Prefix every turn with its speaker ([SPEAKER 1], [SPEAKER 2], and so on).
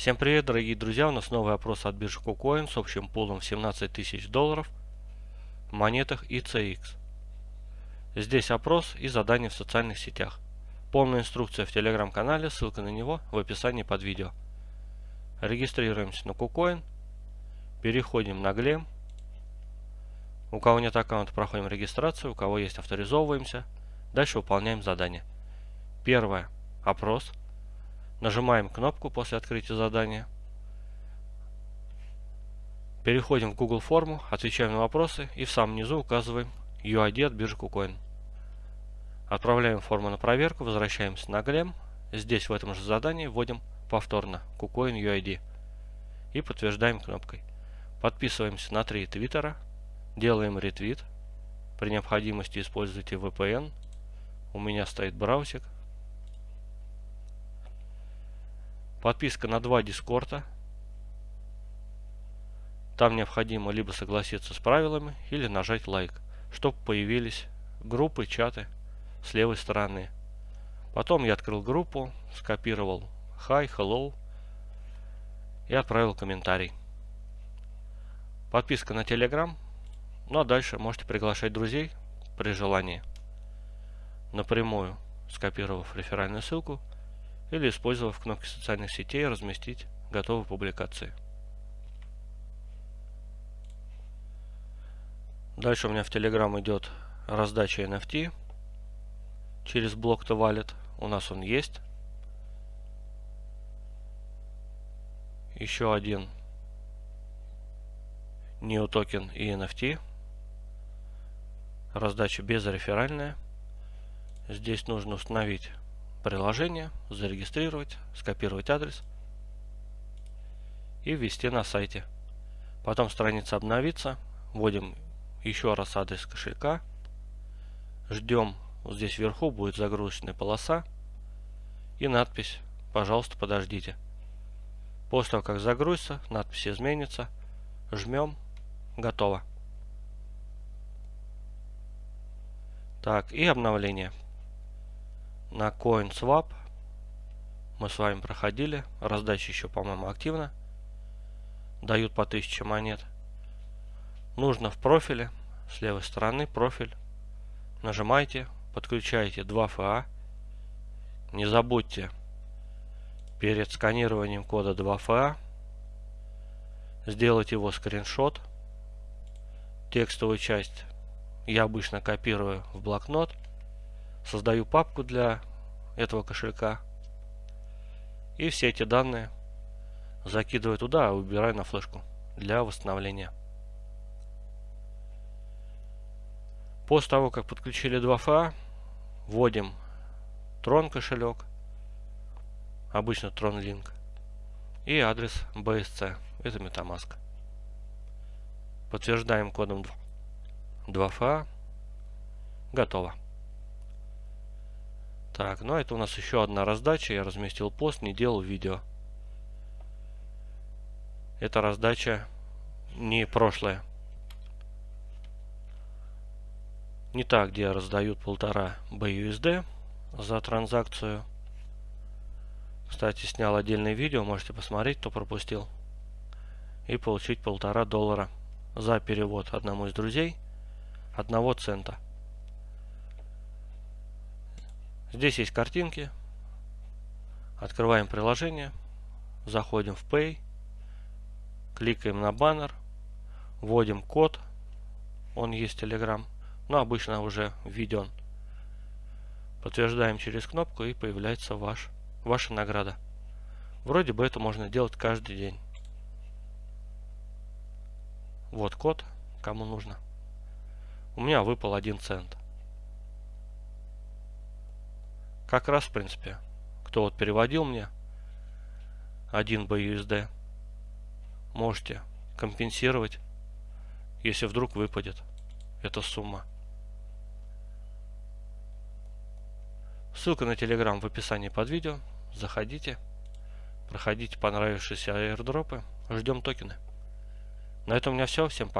[SPEAKER 1] Всем привет, дорогие друзья! У нас новый опрос от биржи KuCoin с общим пулом в 17 тысяч долларов в монетах ICX. Здесь опрос и задания в социальных сетях. Полная инструкция в телеграм-канале, ссылка на него в описании под видео. Регистрируемся на KuCoin, переходим на Glem. У кого нет аккаунта, проходим регистрацию, у кого есть, авторизовываемся. Дальше выполняем задание. Первое. Опрос. Нажимаем кнопку после открытия задания. Переходим в Google форму, отвечаем на вопросы и в самом низу указываем UID от биржи KuCoin. Отправляем форму на проверку, возвращаемся на Глем. Здесь в этом же задании вводим повторно KuCoin UID и подтверждаем кнопкой. Подписываемся на три твиттера, делаем ретвит. При необходимости используйте VPN. У меня стоит браузер, Подписка на два дискорда. Там необходимо либо согласиться с правилами, или нажать лайк, чтобы появились группы, чаты с левой стороны. Потом я открыл группу, скопировал hi, hello и отправил комментарий. Подписка на Telegram. Ну а дальше можете приглашать друзей при желании. Напрямую скопировав реферальную ссылку или использовав кнопки социальных сетей разместить готовые публикации. Дальше у меня в Telegram идет раздача NFT через блок to Wallet. У нас он есть. Еще один Neo токен и NFT. Раздача безреферальная. Здесь нужно установить приложение, зарегистрировать, скопировать адрес и ввести на сайте. Потом страница обновится, вводим еще раз адрес кошелька, ждем, вот здесь вверху будет загрузочная полоса и надпись «Пожалуйста, подождите». После того, как загрузится, надпись изменится, жмем, готово. Так, и обновление на CoinSwap мы с вами проходили. Раздача еще, по-моему, активна. Дают по 1000 монет. Нужно в профиле, с левой стороны профиль. Нажимаете, подключаете 2FA. Не забудьте перед сканированием кода 2FA сделать его скриншот. Текстовую часть я обычно копирую в блокнот создаю папку для этого кошелька и все эти данные закидываю туда, а убираю на флешку для восстановления. После того, как подключили 2FA, вводим Tron кошелек, обычно Tron Link, и адрес BSC, это MetaMask. Подтверждаем кодом 2FA, готово. Так, ну это у нас еще одна раздача. Я разместил пост, не делал видео. Это раздача не прошлая. Не та, где раздают полтора BUSD за транзакцию. Кстати, снял отдельное видео, можете посмотреть, кто пропустил. И получить полтора доллара за перевод одному из друзей одного цента. Здесь есть картинки. Открываем приложение. Заходим в Pay. Кликаем на баннер. Вводим код. Он есть Telegram. Но обычно уже введен. Подтверждаем через кнопку и появляется ваш, ваша награда. Вроде бы это можно делать каждый день. Вот код, кому нужно. У меня выпал 1 цент. Как раз, в принципе, кто вот переводил мне 1 BUSD, можете компенсировать, если вдруг выпадет эта сумма. Ссылка на Telegram в описании под видео. Заходите, проходите понравившиеся аирдропы. Ждем токены. На этом у меня все. Всем пока.